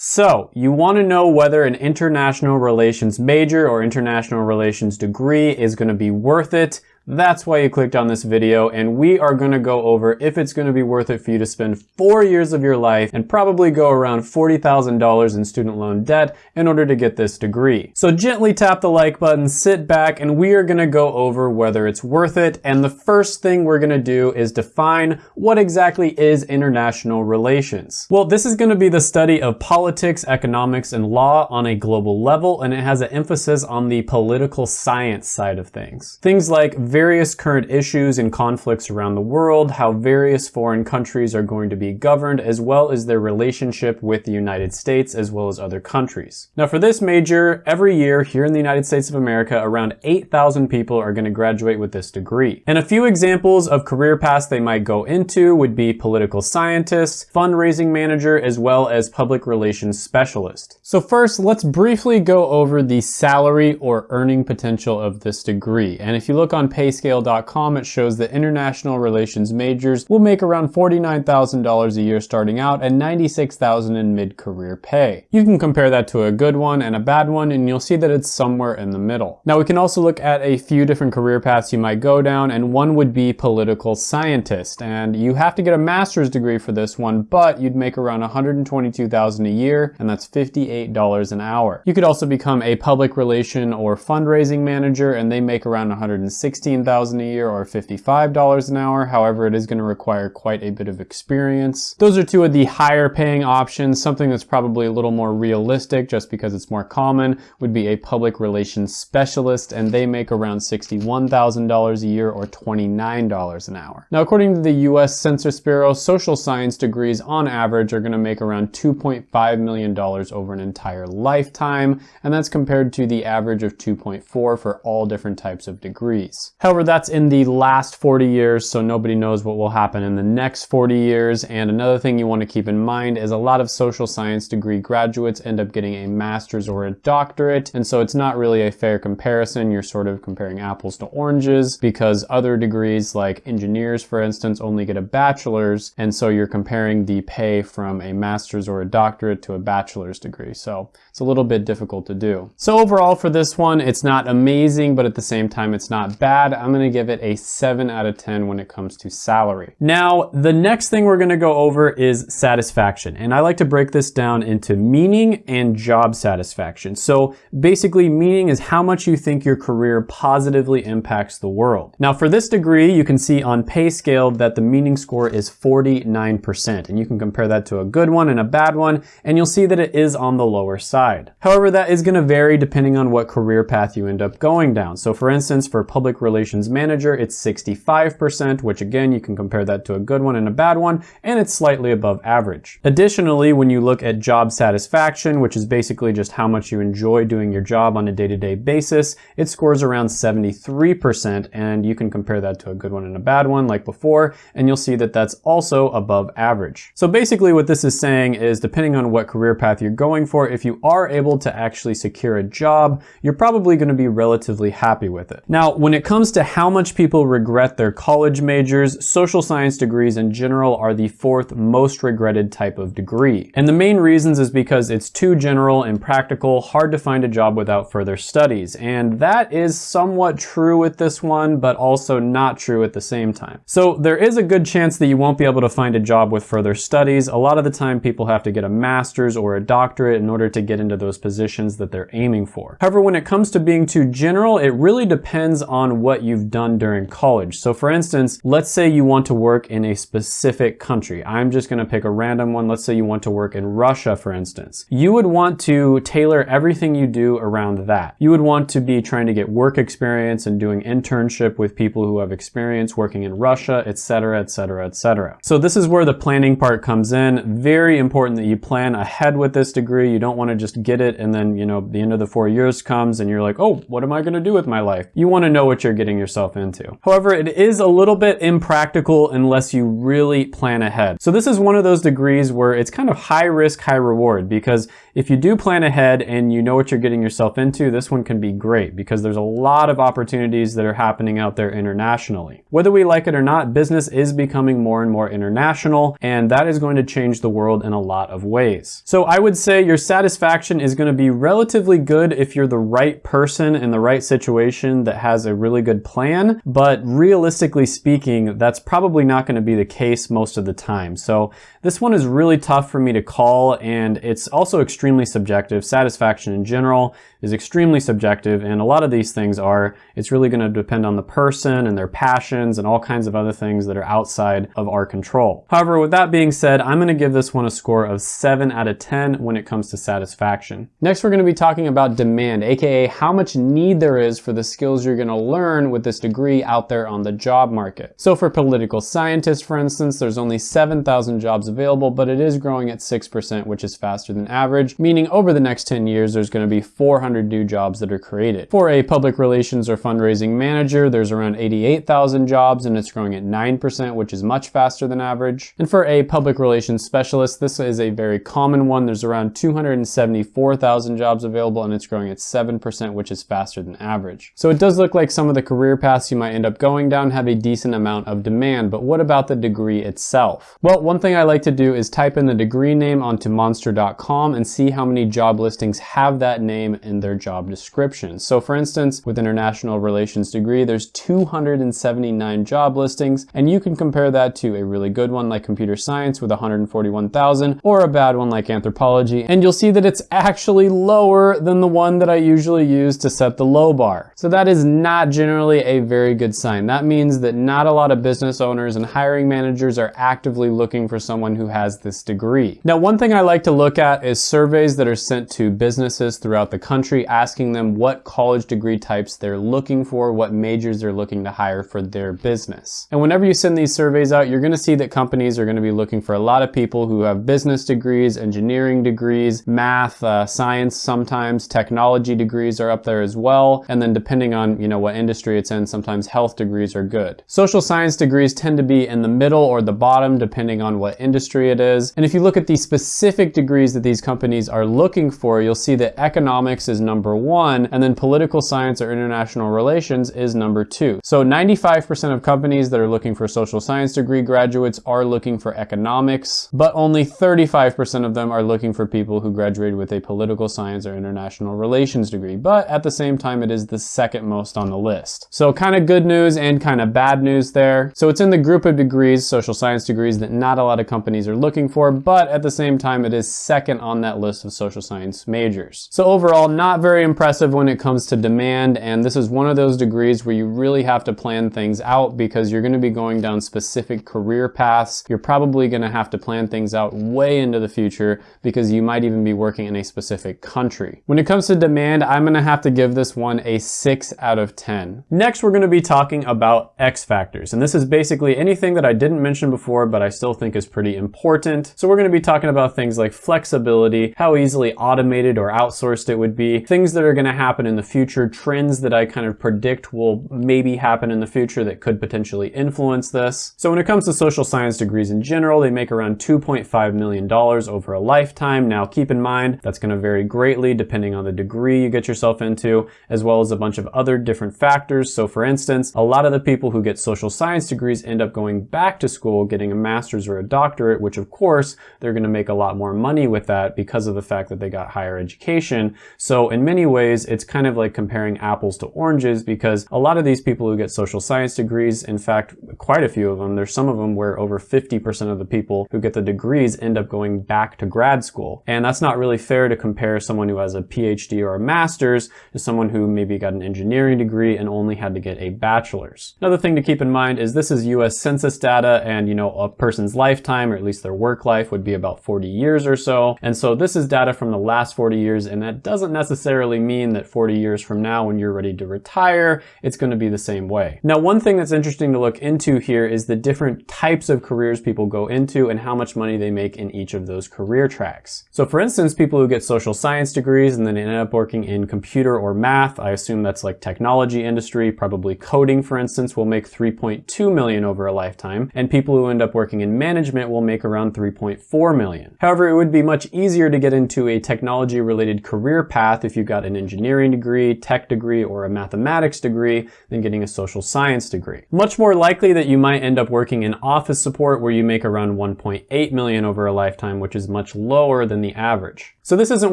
So, you want to know whether an international relations major or international relations degree is going to be worth it. That's why you clicked on this video and we are gonna go over if it's gonna be worth it for you to spend four years of your life and probably go around $40,000 in student loan debt in order to get this degree. So gently tap the like button, sit back, and we are gonna go over whether it's worth it. And the first thing we're gonna do is define what exactly is international relations. Well, this is gonna be the study of politics, economics, and law on a global level, and it has an emphasis on the political science side of things. Things like various current issues and conflicts around the world, how various foreign countries are going to be governed, as well as their relationship with the United States as well as other countries. Now for this major, every year here in the United States of America, around 8,000 people are going to graduate with this degree. And a few examples of career paths they might go into would be political scientist, fundraising manager, as well as public relations specialist. So first, let's briefly go over the salary or earning potential of this degree. And if you look on page payscale.com, it shows that international relations majors will make around $49,000 a year starting out and $96,000 in mid-career pay. You can compare that to a good one and a bad one, and you'll see that it's somewhere in the middle. Now we can also look at a few different career paths you might go down, and one would be political scientist. And you have to get a master's degree for this one, but you'd make around $122,000 a year, and that's $58 an hour. You could also become a public relation or fundraising manager, and they make around 116 15,000 a year or $55 an hour. However, it is going to require quite a bit of experience. Those are two of the higher paying options. Something that's probably a little more realistic just because it's more common would be a public relations specialist and they make around $61,000 a year or $29 an hour. Now, according to the US Census Bureau, social science degrees on average are going to make around $2.5 million over an entire lifetime, and that's compared to the average of 2.4 for all different types of degrees. However, that's in the last 40 years, so nobody knows what will happen in the next 40 years. And another thing you want to keep in mind is a lot of social science degree graduates end up getting a master's or a doctorate. And so it's not really a fair comparison. You're sort of comparing apples to oranges because other degrees like engineers, for instance, only get a bachelor's. And so you're comparing the pay from a master's or a doctorate to a bachelor's degree. So it's a little bit difficult to do. So overall for this one, it's not amazing, but at the same time, it's not bad I'm gonna give it a seven out of 10 when it comes to salary. Now, the next thing we're gonna go over is satisfaction. And I like to break this down into meaning and job satisfaction. So basically meaning is how much you think your career positively impacts the world. Now for this degree, you can see on pay scale that the meaning score is 49%. And you can compare that to a good one and a bad one, and you'll see that it is on the lower side. However, that is gonna vary depending on what career path you end up going down. So for instance, for public Relations Manager, it's 65%, which again, you can compare that to a good one and a bad one, and it's slightly above average. Additionally, when you look at job satisfaction, which is basically just how much you enjoy doing your job on a day-to-day -day basis, it scores around 73%, and you can compare that to a good one and a bad one like before, and you'll see that that's also above average. So basically what this is saying is depending on what career path you're going for, if you are able to actually secure a job, you're probably gonna be relatively happy with it. Now, when it comes comes to how much people regret their college majors, social science degrees in general are the fourth most regretted type of degree. And the main reasons is because it's too general and practical, hard to find a job without further studies. And that is somewhat true with this one, but also not true at the same time. So there is a good chance that you won't be able to find a job with further studies. A lot of the time people have to get a master's or a doctorate in order to get into those positions that they're aiming for. However, when it comes to being too general, it really depends on what you've done during college. So for instance, let's say you want to work in a specific country. I'm just gonna pick a random one. Let's say you want to work in Russia, for instance. You would want to tailor everything you do around that. You would want to be trying to get work experience and doing internship with people who have experience working in Russia, etc., etc., etc. So this is where the planning part comes in. Very important that you plan ahead with this degree. You don't want to just get it and then, you know, the end of the four years comes and you're like, oh, what am I going to do with my life? You want to know what you're getting getting yourself into. However, it is a little bit impractical unless you really plan ahead. So this is one of those degrees where it's kind of high risk, high reward because if you do plan ahead and you know what you're getting yourself into, this one can be great because there's a lot of opportunities that are happening out there internationally. Whether we like it or not, business is becoming more and more international and that is going to change the world in a lot of ways. So I would say your satisfaction is going to be relatively good if you're the right person in the right situation that has a really good plan, but realistically speaking, that's probably not going to be the case most of the time. So this one is really tough for me to call and it's also extremely subjective. Satisfaction in general is extremely subjective and a lot of these things are, it's really going to depend on the person and their passions and all kinds of other things that are outside of our control. However, with that being said, I'm going to give this one a score of 7 out of 10 when it comes to satisfaction. Next, we're going to be talking about demand, aka how much need there is for the skills you're going to learn with this degree out there on the job market. So for political scientists, for instance, there's only 7,000 jobs available, but it is growing at 6%, which is faster than average, meaning over the next 10 years, there's going to be 400 new jobs that are created. For a public relations or fundraising manager, there's around 88,000 jobs and it's growing at 9%, which is much faster than average. And for a public relations specialist, this is a very common one. There's around 274,000 jobs available and it's growing at 7%, which is faster than average. So it does look like some of the career paths you might end up going down have a decent amount of demand, but what about the degree itself? Well, one thing I like to do is type in the degree name onto monster.com and see how many job listings have that name in their job description. So for instance, with international relations degree, there's 279 job listings, and you can compare that to a really good one like computer science with 141,000 or a bad one like anthropology, and you'll see that it's actually lower than the one that I usually use to set the low bar. So that is not generally a very good sign. That means that not a lot of business owners and hiring managers are actively looking for someone who has this degree. Now, one thing I like to look at is surveys that are sent to businesses throughout the country asking them what college degree types they're looking for, what majors they're looking to hire for their business. And whenever you send these surveys out, you're gonna see that companies are gonna be looking for a lot of people who have business degrees, engineering degrees, math, uh, science sometimes, technology degrees are up there as well. And then depending on, you know, what industry it's in, sometimes health degrees are good. Social science degrees tend to be in the middle or the bottom depending on what industry it is. And if you look at the specific degrees that these companies are looking for, you'll see that economics is number one, and then political science or international relations is number two. So 95% of companies that are looking for social science degree graduates are looking for economics, but only 35% of them are looking for people who graduated with a political science or international relations degree. But at the same time, it is the second most on the list. So kind of good news and kind of bad news there. So it's in the group of degrees, social science degrees, that not a lot of companies are looking for, but at the same time, it is second on that list of social science majors. So overall, not very impressive when it comes to demand, and this is one of those degrees where you really have to plan things out because you're gonna be going down specific career paths. You're probably gonna have to plan things out way into the future because you might even be working in a specific country. When it comes to demand, I'm gonna have to give this one a six out of 10. Next, we're gonna be talking about X factors, and this is basically anything that I didn't mention before, but I still think is pretty important. So we're gonna be talking about things like flexibility, how easily automated or outsourced it would be, things that are gonna happen in the future, trends that I kind of predict will maybe happen in the future that could potentially influence this. So when it comes to social science degrees in general, they make around $2.5 million over a lifetime. Now keep in mind, that's gonna vary greatly depending on the degree you get yourself into, as well as a bunch of other different factors. So for instance, a lot of the people who get social science degrees end up going back to school, getting a master's or a doctorate, which of course, they're gonna make a lot more money with that because of the fact that they got higher education. So in many ways, it's kind of like comparing apples to oranges because a lot of these people who get social science degrees, in fact, quite a few of them, there's some of them where over 50% of the people who get the degrees end up going back to grad school. And that's not really fair to compare someone who has a PhD or a master's to someone who maybe got an engineering degree and only had to get a bachelor's. Another thing to keep in mind is this is US Census data and, you know, a person's lifetime, or at least their work life would be about 40 years or so. And so this is data from the last 40 years and that doesn't necessarily necessarily mean that 40 years from now when you're ready to retire, it's going to be the same way. Now, one thing that's interesting to look into here is the different types of careers people go into and how much money they make in each of those career tracks. So for instance, people who get social science degrees and then end up working in computer or math, I assume that's like technology industry, probably coding for instance, will make 3.2 million over a lifetime. And people who end up working in management will make around 3.4 million. However, it would be much easier to get into a technology related career path if you got an engineering degree, tech degree, or a mathematics degree than getting a social science degree. Much more likely that you might end up working in office support where you make around 1.8 million over a lifetime, which is much lower than the average. So this isn't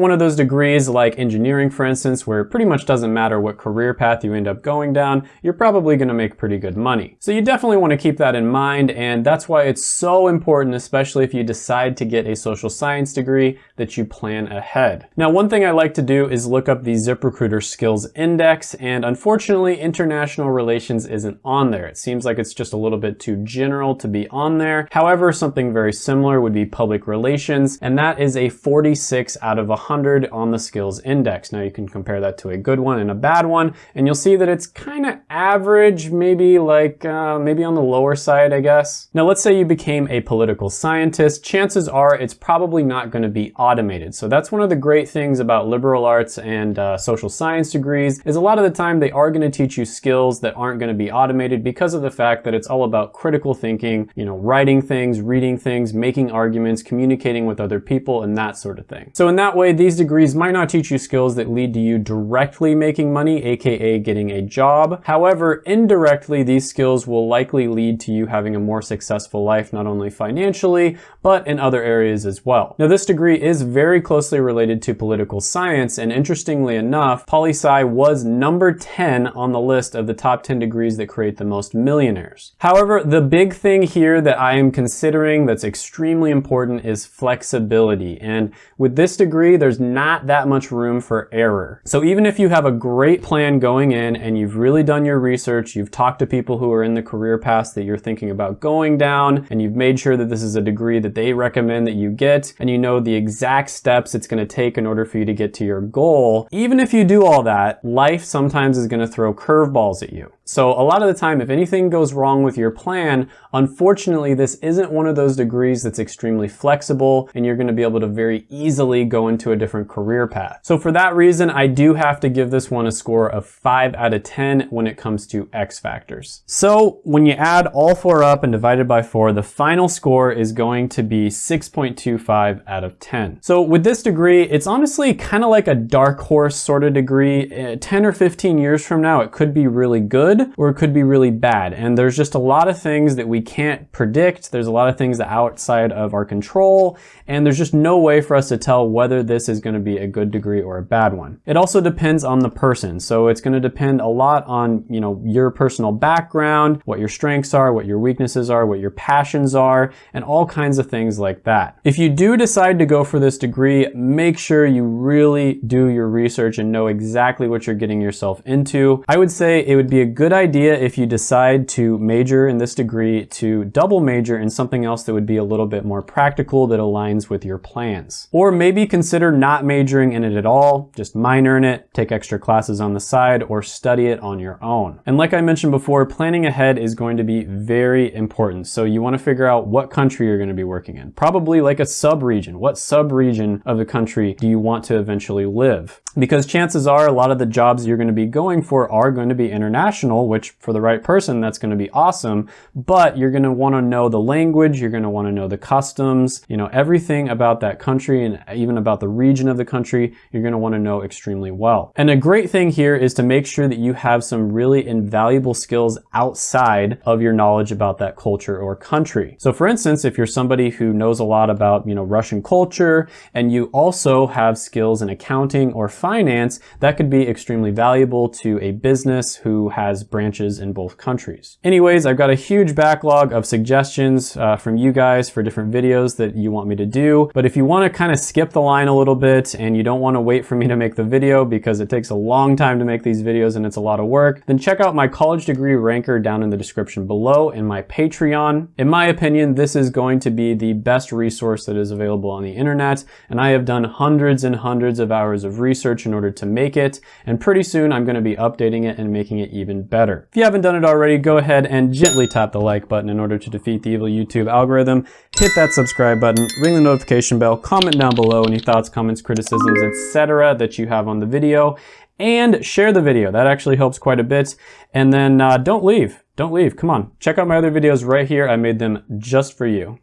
one of those degrees like engineering, for instance, where it pretty much doesn't matter what career path you end up going down, you're probably gonna make pretty good money. So you definitely wanna keep that in mind, and that's why it's so important, especially if you decide to get a social science degree, that you plan ahead. Now, one thing I like to do is look up the ZipRecruiter Skills Index, and unfortunately, international relations isn't on there. It seems like it's just a little bit too general to be on there. However, something very similar would be public relations, and that is a 46 out of 100 on the skills index. Now you can compare that to a good one and a bad one, and you'll see that it's kind of average, maybe like, uh, maybe on the lower side, I guess. Now let's say you became a political scientist, chances are it's probably not gonna be automated. So that's one of the great things about liberal arts and uh, social science degrees, is a lot of the time they are gonna teach you skills that aren't gonna be automated because of the fact that it's all about critical thinking, you know, writing things, reading things, making arguments, communicating with other people, and that sort of thing. So in that way, these degrees might not teach you skills that lead to you directly making money, aka getting a job. However, indirectly, these skills will likely lead to you having a more successful life, not only financially, but in other areas as well. Now, this degree is very closely related to political science, and interestingly enough, poli-sci was number 10 on the list of the top 10 degrees that create the most millionaires. However, the big thing here that I am considering that's extremely important is flexibility. And with this degree, there's not that much room for error. So even if you have a great plan going in and you've really done your research, you've talked to people who are in the career paths that you're thinking about going down, and you've made sure that this is a degree that they recommend that you get, and you know the exact steps it's gonna take in order for you to get to your goal, even if you do all that, life sometimes is gonna throw curveballs at you. So a lot of the time, if anything goes wrong with your plan, unfortunately, this isn't one of those degrees that's extremely flexible and you're gonna be able to very easily go into a different career path. So for that reason, I do have to give this one a score of five out of 10 when it comes to X factors. So when you add all four up and divide it by four, the final score is going to be 6.25 out of 10. So with this degree, it's honestly kind of like a dark horse sort of degree. Uh, 10 or 15 years from now, it could be really good good or it could be really bad. And there's just a lot of things that we can't predict. There's a lot of things that outside of our control. And there's just no way for us to tell whether this is gonna be a good degree or a bad one. It also depends on the person. So it's gonna depend a lot on, you know, your personal background, what your strengths are, what your weaknesses are, what your passions are, and all kinds of things like that. If you do decide to go for this degree, make sure you really do your research and know exactly what you're getting yourself into. I would say it would be a good good idea if you decide to major in this degree to double major in something else that would be a little bit more practical that aligns with your plans. Or maybe consider not majoring in it at all, just minor in it, take extra classes on the side, or study it on your own. And like I mentioned before, planning ahead is going to be very important. So you wanna figure out what country you're gonna be working in. Probably like a sub-region. What sub-region of the country do you want to eventually live? Because chances are a lot of the jobs you're gonna be going for are going to be international which for the right person, that's gonna be awesome. But you're gonna wanna know the language, you're gonna wanna know the customs, you know, everything about that country and even about the region of the country, you're gonna wanna know extremely well. And a great thing here is to make sure that you have some really invaluable skills outside of your knowledge about that culture or country. So for instance, if you're somebody who knows a lot about, you know, Russian culture and you also have skills in accounting or finance, that could be extremely valuable to a business who has branches in both countries. Anyways, I've got a huge backlog of suggestions uh, from you guys for different videos that you want me to do. But if you want to kind of skip the line a little bit and you don't want to wait for me to make the video because it takes a long time to make these videos and it's a lot of work, then check out my college degree ranker down in the description below and my Patreon. In my opinion, this is going to be the best resource that is available on the internet. And I have done hundreds and hundreds of hours of research in order to make it. And pretty soon I'm going to be updating it and making it even better. If you haven't done it already, go ahead and gently tap the like button in order to defeat the evil YouTube algorithm. Hit that subscribe button, ring the notification bell, comment down below any thoughts, comments, criticisms, etc. that you have on the video and share the video. That actually helps quite a bit. And then uh, don't leave. Don't leave. Come on. Check out my other videos right here. I made them just for you.